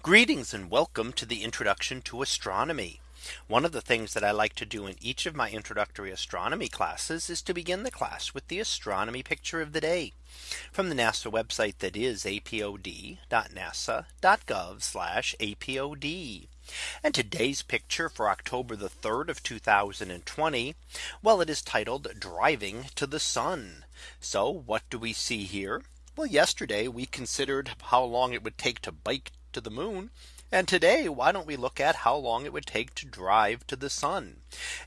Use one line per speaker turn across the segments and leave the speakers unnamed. Greetings and welcome to the introduction to astronomy. One of the things that I like to do in each of my introductory astronomy classes is to begin the class with the astronomy picture of the day from the NASA website that is apod.nasa.gov apod. And today's picture for October the 3rd of 2020. Well, it is titled driving to the sun. So what do we see here? Well, yesterday we considered how long it would take to bike to the moon. And today, why don't we look at how long it would take to drive to the sun?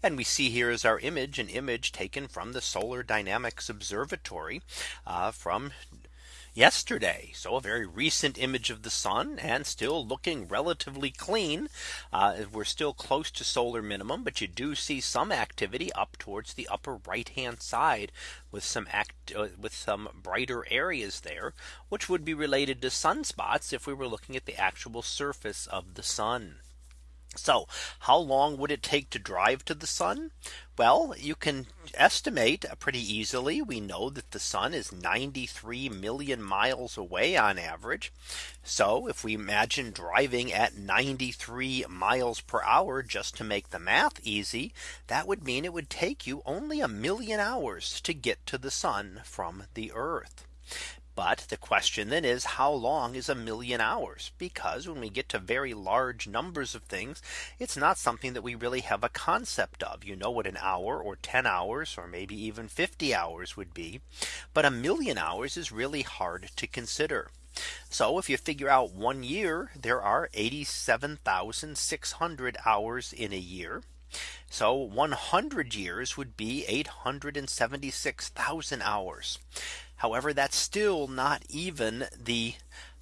And we see here is our image an image taken from the Solar Dynamics Observatory uh, from yesterday. So a very recent image of the sun and still looking relatively clean. Uh, we're still close to solar minimum, but you do see some activity up towards the upper right hand side with some act uh, with some brighter areas there, which would be related to sunspots if we were looking at the actual surface of the sun. So how long would it take to drive to the sun? Well, you can estimate uh, pretty easily. We know that the sun is 93 million miles away on average. So if we imagine driving at 93 miles per hour just to make the math easy, that would mean it would take you only a million hours to get to the sun from the earth. But the question then is how long is a million hours? Because when we get to very large numbers of things, it's not something that we really have a concept of. You know what an hour or 10 hours or maybe even 50 hours would be. But a million hours is really hard to consider. So if you figure out one year, there are 87,600 hours in a year so 100 years would be 876,000 hours. However, that's still not even the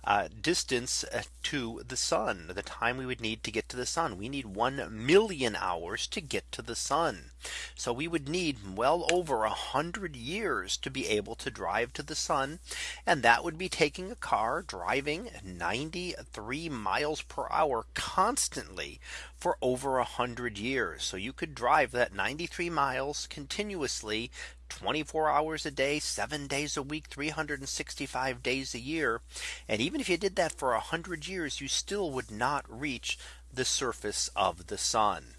uh, distance uh, to the sun, the time we would need to get to the sun. We need 1 million hours to get to the sun. So we would need well over a hundred years to be able to drive to the sun. And that would be taking a car driving 93 miles per hour constantly for over a hundred years. So you could drive that 93 miles continuously 24 hours a day, seven days a week, 365 days a year. And even if you did that for 100 years, you still would not reach the surface of the sun.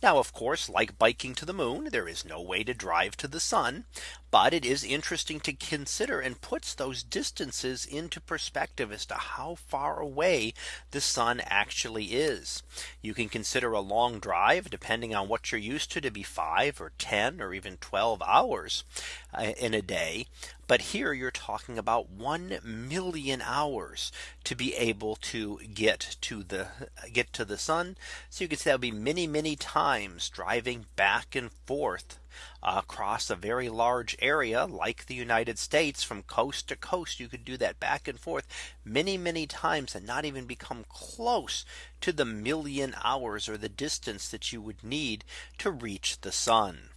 Now, of course, like biking to the moon, there is no way to drive to the sun. But it is interesting to consider and puts those distances into perspective as to how far away the sun actually is. You can consider a long drive depending on what you're used to to be five or 10 or even 12 hours uh, in a day. But here you're talking about 1 million hours to be able to get to the get to the sun. So you can say that would be many, many times times driving back and forth uh, across a very large area like the United States from coast to coast. You could do that back and forth many, many times and not even become close to the million hours or the distance that you would need to reach the sun.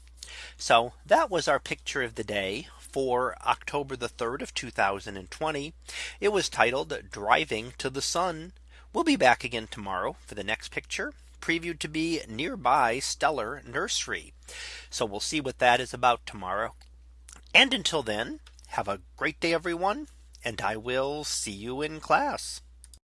So that was our picture of the day for October the 3rd of 2020. It was titled Driving to the Sun. We'll be back again tomorrow for the next picture previewed to be nearby Stellar Nursery. So we'll see what that is about tomorrow. And until then, have a great day, everyone, and I will see you in class.